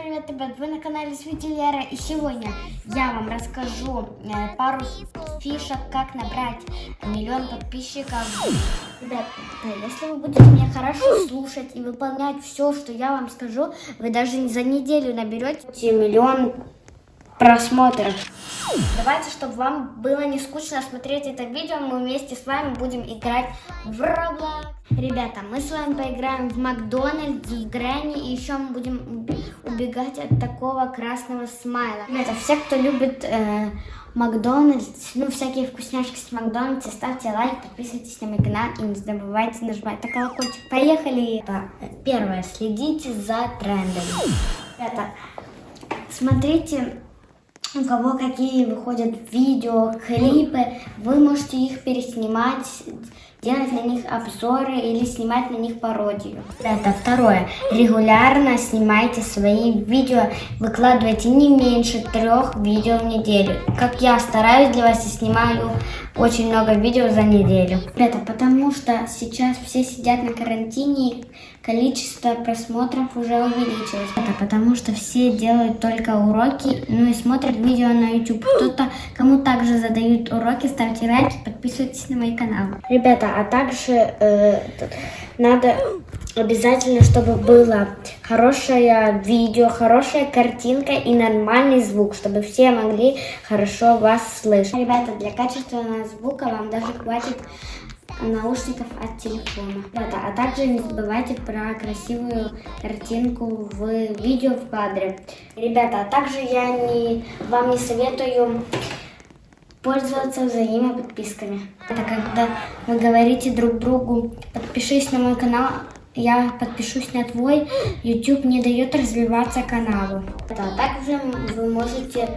привет, ребят! Вы на канале Светилера и сегодня я вам расскажу э, пару фишек, как набрать миллион подписчиков. Ребят, если вы будете меня хорошо слушать и выполнять все, что я вам скажу, вы даже за неделю наберете миллион просмотров. Давайте, чтобы вам было не скучно смотреть это видео, мы вместе с вами будем играть в Roblox. Ребята, мы с вами поиграем в Макдональдс, в Грэнни, и еще мы будем убегать от такого красного смайла. Ребята, все, кто любит э, Макдональдс, ну, всякие вкусняшки с Макдональдса, ставьте лайк, подписывайтесь на мой канал и не забывайте нажимать на колокольчик. Поехали! Первое, следите за трендами. Ребята, смотрите у кого какие выходят видео, клипы, вы можете их переснимать, делать на них обзоры или снимать на них пародию. Это второе. Регулярно снимайте свои видео, выкладывайте не меньше трех видео в неделю. Как я стараюсь для вас и снимаю очень много видео за неделю. Это потому что сейчас все сидят на карантине, количество просмотров уже увеличилось. Это потому что все делают только уроки, ну и смотрят видео на YouTube. Кто-то, кому также задают уроки, ставьте лайки, подписывайтесь на мой канал. Ребята, а также э, надо обязательно, чтобы было хорошее видео, хорошая картинка и нормальный звук, чтобы все могли хорошо вас слышать. Ребята, для качественного звука вам даже хватит наушников от телефона. Ребята, а также не забывайте про красивую картинку в видео в кадре. Ребята, а также я не, вам не советую пользоваться взаимоподписками. Это когда вы говорите друг другу, подпишись на мой канал, я подпишусь на твой, YouTube не дает развиваться каналу. А также вы можете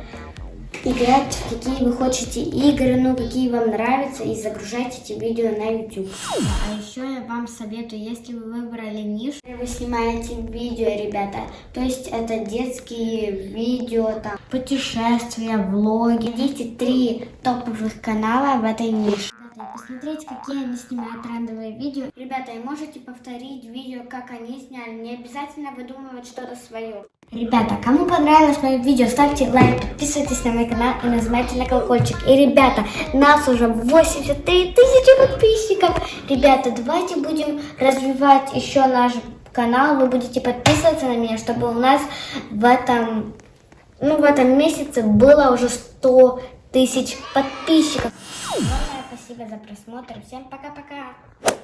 играть в какие вы хотите игры, ну какие вам нравятся и загружать эти видео на YouTube. А еще я вам советую, если вы выбрали нишу, вы снимаете видео, ребята, то есть это детские видео, там, путешествия, влоги. Найдите три топовых канала в этой нише посмотреть, какие они снимают трендовые видео. Ребята, и можете повторить видео, как они сняли. Не обязательно выдумывать что-то свое. Ребята, кому понравилось мое видео, ставьте лайк, подписывайтесь на мой канал и нажимайте на колокольчик. И, ребята, нас уже 83 тысячи подписчиков. Ребята, давайте будем развивать еще наш канал. Вы будете подписываться на меня, чтобы у нас в этом, ну, в этом месяце было уже 100 тысяч подписчиков. Спасибо за просмотр. Всем пока-пока.